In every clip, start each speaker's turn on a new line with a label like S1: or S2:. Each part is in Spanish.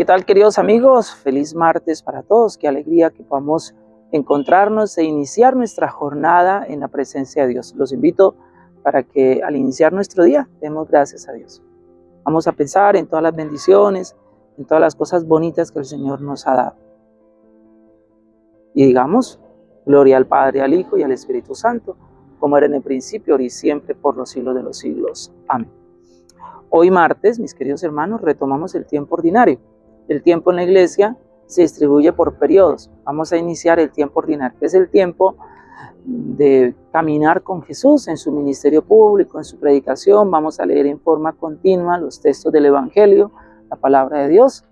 S1: ¿Qué tal queridos amigos? Feliz martes para todos. Qué alegría que podamos encontrarnos e iniciar nuestra jornada en la presencia de Dios. Los invito para que al iniciar nuestro día demos gracias a Dios. Vamos a pensar en todas las bendiciones, en todas las cosas bonitas que el Señor nos ha dado. Y digamos, gloria al Padre, al Hijo y al Espíritu Santo, como era en el principio, ahora y siempre, por los siglos de los siglos. Amén. Hoy martes, mis queridos hermanos, retomamos el tiempo ordinario. El tiempo en la iglesia se distribuye por periodos. Vamos a iniciar el tiempo ordinario, que es el tiempo de caminar con Jesús en su ministerio público, en su predicación. Vamos a leer en forma continua los textos del Evangelio, la palabra de Dios.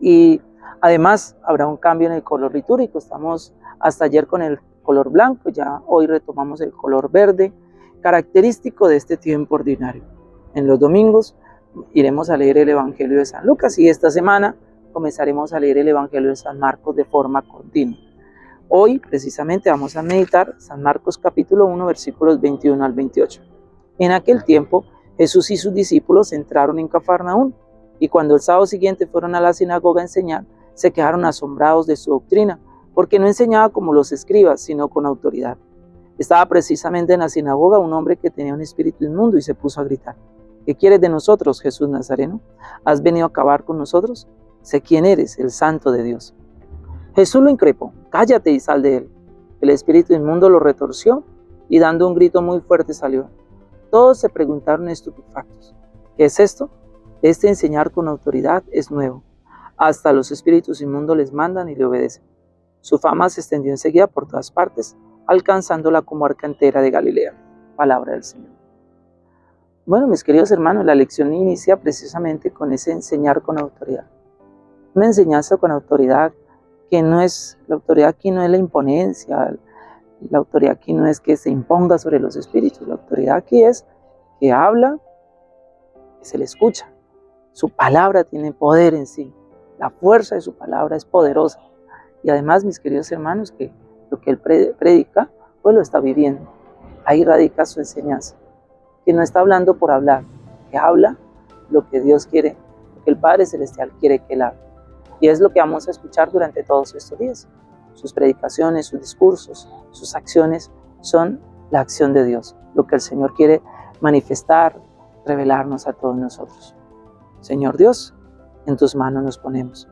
S1: Y además habrá un cambio en el color litúrgico. Estamos hasta ayer con el color blanco, ya hoy retomamos el color verde, característico de este tiempo ordinario. En los domingos iremos a leer el Evangelio de San Lucas y esta semana comenzaremos a leer el Evangelio de San Marcos de forma continua. Hoy precisamente vamos a meditar San Marcos capítulo 1 versículos 21 al 28. En aquel tiempo Jesús y sus discípulos entraron en Cafarnaún y cuando el sábado siguiente fueron a la sinagoga a enseñar, se quedaron asombrados de su doctrina, porque no enseñaba como los escribas, sino con autoridad. Estaba precisamente en la sinagoga un hombre que tenía un espíritu inmundo y se puso a gritar. ¿Qué quieres de nosotros, Jesús Nazareno? ¿Has venido a acabar con nosotros? Sé quién eres, el santo de Dios. Jesús lo increpó, cállate y sal de él. El espíritu inmundo lo retorció y dando un grito muy fuerte salió. Todos se preguntaron estupefactos, ¿qué es esto? Este enseñar con autoridad es nuevo. Hasta los espíritus inmundos les mandan y le obedecen. Su fama se extendió enseguida por todas partes, alcanzando la comarca entera de Galilea. Palabra del Señor. Bueno, mis queridos hermanos, la lección inicia precisamente con ese enseñar con autoridad. Una enseñanza con autoridad que no es, la autoridad aquí no es la imponencia, la autoridad aquí no es que se imponga sobre los espíritus, la autoridad aquí es que habla, que se le escucha. Su palabra tiene poder en sí, la fuerza de su palabra es poderosa. Y además, mis queridos hermanos, que lo que él predica, pues lo está viviendo. Ahí radica su enseñanza. Que no está hablando por hablar, que habla lo que Dios quiere, lo que el Padre Celestial quiere que él hable. Y es lo que vamos a escuchar durante todos estos días. Sus predicaciones, sus discursos, sus acciones son la acción de Dios, lo que el Señor quiere manifestar, revelarnos a todos nosotros. Señor Dios, en tus manos nos ponemos.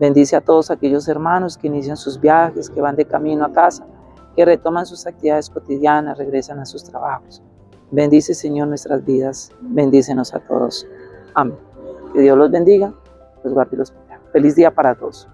S1: Bendice a todos aquellos hermanos que inician sus viajes, que van de camino a casa, que retoman sus actividades cotidianas, regresan a sus trabajos. Bendice, Señor, nuestras vidas. Bendícenos a todos. Amén. Que Dios los bendiga, los guarde y los bendiga. Feliz día para todos.